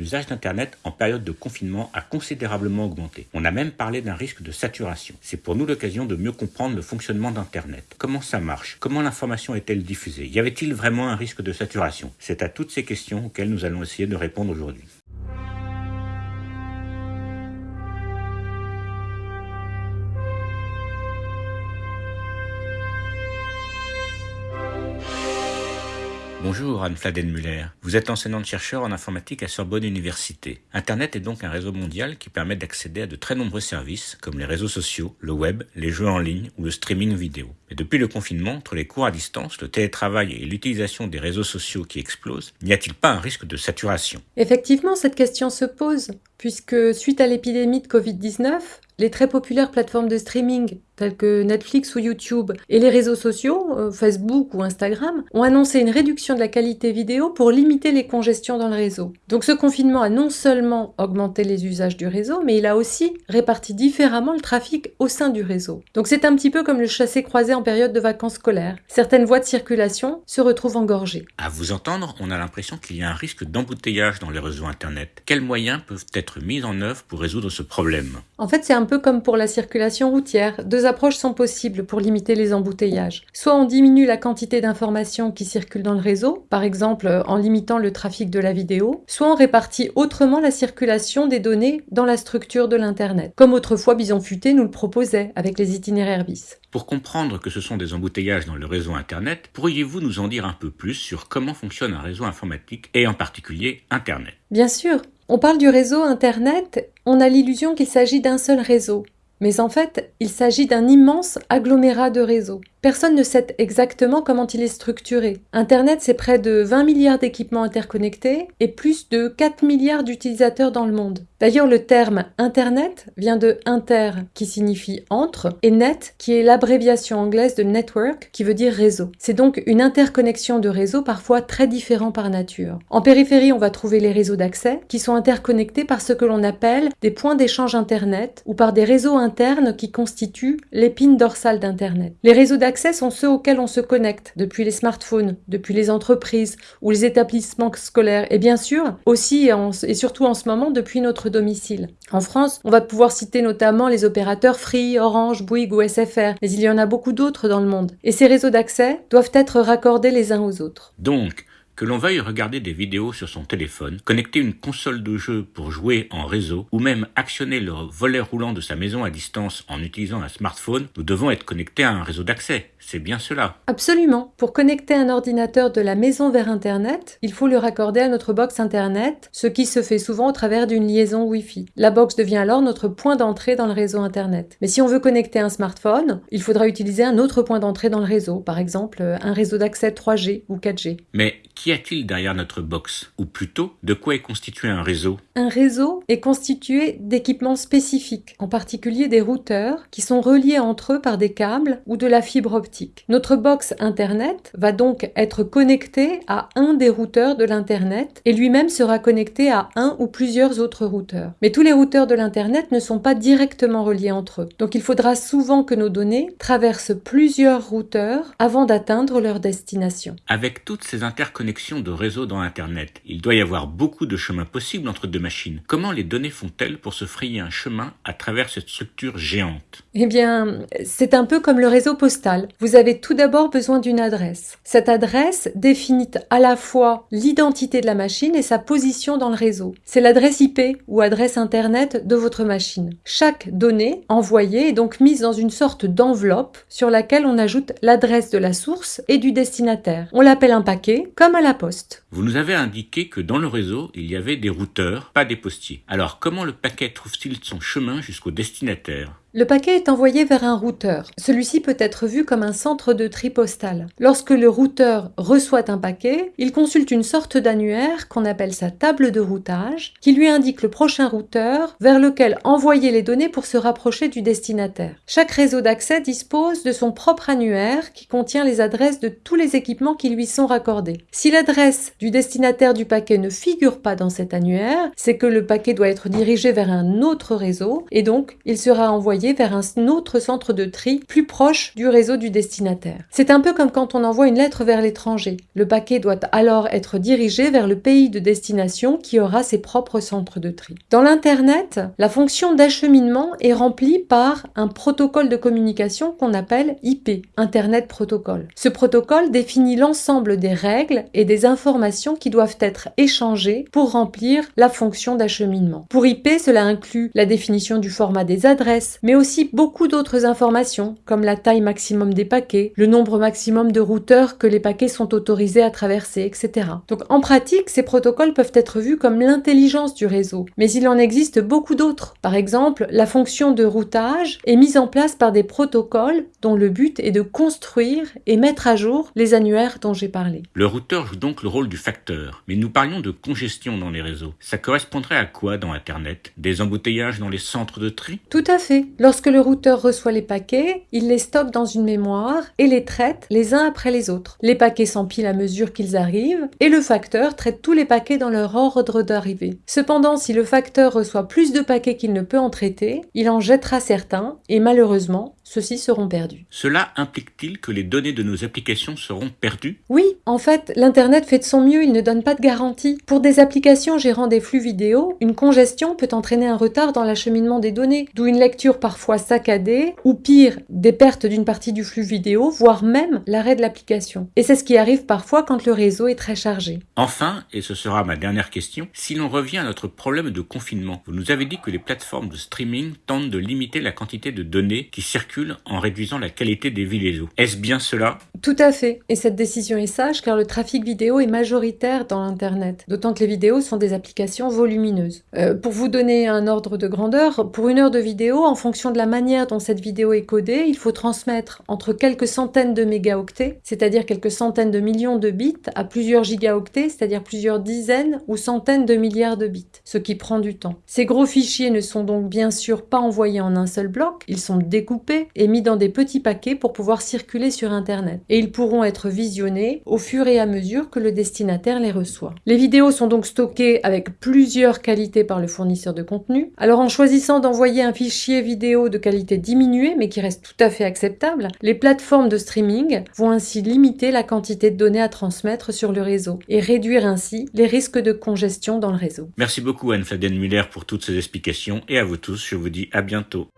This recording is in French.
l'usage d'Internet en période de confinement a considérablement augmenté. On a même parlé d'un risque de saturation. C'est pour nous l'occasion de mieux comprendre le fonctionnement d'Internet. Comment ça marche? Comment l'information est-elle diffusée? Y avait-il vraiment un risque de saturation? C'est à toutes ces questions auxquelles nous allons essayer de répondre aujourd'hui. Bonjour Anne Fladenmüller. Vous êtes enseignante-chercheur en informatique à Sorbonne Université. Internet est donc un réseau mondial qui permet d'accéder à de très nombreux services comme les réseaux sociaux, le web, les jeux en ligne ou le streaming vidéo. Mais depuis le confinement, entre les cours à distance, le télétravail et l'utilisation des réseaux sociaux qui explosent, n'y a-t-il pas un risque de saturation? Effectivement, cette question se pose, puisque suite à l'épidémie de Covid-19, les très populaires plateformes de streaming telles que Netflix ou YouTube et les réseaux sociaux, euh, Facebook ou Instagram, ont annoncé une réduction de la qualité vidéo pour limiter les congestions dans le réseau. Donc ce confinement a non seulement augmenté les usages du réseau, mais il a aussi réparti différemment le trafic au sein du réseau. Donc c'est un petit peu comme le chassé-croisé en période de vacances scolaires. Certaines voies de circulation se retrouvent engorgées. À vous entendre, on a l'impression qu'il y a un risque d'embouteillage dans les réseaux Internet. Quels moyens peuvent être mis en œuvre pour résoudre ce problème En fait, c'est un peu comme pour la circulation routière. Deux approches sont possibles pour limiter les embouteillages. Soit on diminue la quantité d'informations qui circulent dans le réseau, par exemple en limitant le trafic de la vidéo, soit on répartit autrement la circulation des données dans la structure de l'Internet, comme autrefois Bison Futé nous le proposait avec les itinéraires bis. Pour comprendre que ce sont des embouteillages dans le réseau Internet, pourriez-vous nous en dire un peu plus sur comment fonctionne un réseau informatique et en particulier Internet? Bien sûr, on parle du réseau Internet, on a l'illusion qu'il s'agit d'un seul réseau. Mais en fait, il s'agit d'un immense agglomérat de réseaux. Personne ne sait exactement comment il est structuré. Internet, c'est près de 20 milliards d'équipements interconnectés et plus de 4 milliards d'utilisateurs dans le monde. D'ailleurs, le terme Internet vient de inter, qui signifie entre, et net, qui est l'abréviation anglaise de network, qui veut dire réseau. C'est donc une interconnexion de réseaux parfois très différents par nature. En périphérie, on va trouver les réseaux d'accès, qui sont interconnectés par ce que l'on appelle des points d'échange Internet, ou par des réseaux internes qui constituent l'épine dorsale d'Internet. Les réseaux sont ceux auxquels on se connecte, depuis les smartphones, depuis les entreprises ou les établissements scolaires, et bien sûr, aussi et, surtout en ce moment, depuis notre domicile. En France, on va pouvoir citer notamment les opérateurs Free, Orange, Bouygues ou SFR, mais il y en a beaucoup d'autres dans le monde. Et ces réseaux d'accès doivent être raccordés les uns aux autres. Que l'on veuille regarder des vidéos sur son téléphone, connecter une console de jeu pour jouer en réseau, ou même actionner le volet roulant de sa maison à distance en utilisant un smartphone, nous devons être connectés à un réseau d'accès. C'est bien cela. Absolument. Pour connecter un ordinateur de la maison vers Internet, il faut le raccorder à notre box Internet, ce qui se fait souvent au travers d'une liaison Wi-Fi. La box devient alors notre point d'entrée dans le réseau Internet. Mais si on veut connecter un smartphone, il faudra utiliser un autre point d'entrée dans le réseau, par exemple un réseau d'accès 3G ou 4G. Mais Qu'y a-t-il derrière notre box? Ou plutôt, de quoi est constitué un réseau? Un réseau est constitué d'équipements spécifiques, en particulier des routeurs, qui sont reliés entre eux par des câbles ou de la fibre optique. Notre box Internet va donc être connecté à un des routeurs de l'Internet et lui-même sera connecté à un ou plusieurs autres routeurs. Mais tous les routeurs de l'Internet ne sont pas directement reliés entre eux. Donc il faudra souvent que nos données traversent plusieurs routeurs avant d'atteindre leur destination. Avec toutes ces interconnexions, de réseau dans Internet. Il doit y avoir beaucoup de chemins possibles entre deux machines. Comment les données font-elles pour se frayer un chemin à travers cette structure géante? Eh bien, c'est un peu comme le réseau postal. Vous avez tout d'abord besoin d'une adresse. Cette adresse définit à la fois l'identité de la machine et sa position dans le réseau. C'est l'adresse IP ou adresse Internet de votre machine. Chaque donnée envoyée est donc mise dans une sorte d'enveloppe sur laquelle on ajoute l'adresse de la source et du destinataire. On l'appelle un paquet, comme la poste. Vous nous avez indiqué que dans le réseau, il y avait des routeurs, pas des postiers. Alors comment le paquet trouve-t-il son chemin jusqu'au destinataire? Le paquet est envoyé vers un routeur. Celui-ci peut être vu comme un centre de tri postal. Lorsque le routeur reçoit un paquet, il consulte une sorte d'annuaire qu'on appelle sa table de routage, qui lui indique le prochain routeur vers lequel envoyer les données pour se rapprocher du destinataire. Chaque réseau d'accès dispose de son propre annuaire qui contient les adresses de tous les équipements qui lui sont raccordés. Si l'adresse du destinataire du paquet ne figure pas dans cet annuaire, c'est que le paquet doit être dirigé vers un autre réseau et donc il sera envoyé vers un autre centre de tri plus proche du réseau du destinataire. C'est un peu comme quand on envoie une lettre vers l'étranger. Le paquet doit alors être dirigé vers le pays de destination qui aura ses propres centres de tri. Dans l'Internet, la fonction d'acheminement est remplie par un protocole de communication qu'on appelle IP, Internet Protocol. Ce protocole définit l'ensemble des règles et des informations qui doivent être échangées pour remplir la fonction d'acheminement. Pour IP, cela inclut la définition du format des adresses, aussi beaucoup d'autres informations comme la taille maximum des paquets, le nombre maximum de routeurs que les paquets sont autorisés à traverser, etc. Donc en pratique, ces protocoles peuvent être vus comme l'intelligence du réseau, mais il en existe beaucoup d'autres. Par exemple, la fonction de routage est mise en place par des protocoles dont le but est de construire et mettre à jour les annuaires dont j'ai parlé. Le routeur joue donc le rôle du facteur, mais nous parlions de congestion dans les réseaux. Ça correspondrait à quoi dans Internet? Des embouteillages dans les centres de tri? Tout à fait. Lorsque le routeur reçoit les paquets, il les stocke dans une mémoire et les traite les uns après les autres. Les paquets s'empilent à mesure qu'ils arrivent et le facteur traite tous les paquets dans leur ordre d'arrivée. Cependant, si le facteur reçoit plus de paquets qu'il ne peut en traiter, il en jettera certains et malheureusement, ceux-ci seront perdus. Cela implique-t-il que les données de nos applications seront perdues? Oui, en fait, l'Internet fait de son mieux, il ne donne pas de garantie. Pour des applications gérant des flux vidéo, une congestion peut entraîner un retard dans l'acheminement des données, d'où une lecture parfois saccadée, ou pire, des pertes d'une partie du flux vidéo, voire même l'arrêt de l'application. Et c'est ce qui arrive parfois quand le réseau est très chargé. Enfin, et ce sera ma dernière question, si l'on revient à notre problème de confinement, vous nous avez dit que les plateformes de streaming tentent de limiter la quantité de données qui circulent en réduisant la qualité des vidéos. Est-ce bien cela? Tout à fait. Et cette décision est sage car le trafic vidéo est majoritaire dans l'Internet, d'autant que les vidéos sont des applications volumineuses. Euh, pour vous donner un ordre de grandeur, pour une heure de vidéo, en fonction de la manière dont cette vidéo est codée, il faut transmettre entre quelques centaines de mégaoctets, c'est-à-dire quelques centaines de millions de bits, à plusieurs gigaoctets, c'est-à-dire plusieurs dizaines ou centaines de milliards de bits, ce qui prend du temps. Ces gros fichiers ne sont donc bien sûr pas envoyés en un seul bloc, ils sont découpés et mis dans des petits paquets pour pouvoir circuler sur Internet. Et ils pourront être visionnés au fur et à mesure que le destinataire les reçoit. Les vidéos sont donc stockées avec plusieurs qualités par le fournisseur de contenu. Alors en choisissant d'envoyer un fichier vidéo de qualité diminuée mais qui reste tout à fait acceptable, les plateformes de streaming vont ainsi limiter la quantité de données à transmettre sur le réseau et réduire ainsi les risques de congestion dans le réseau. Merci beaucoup Anne-Flavienne Muller pour toutes ces explications et à vous tous, je vous dis à bientôt.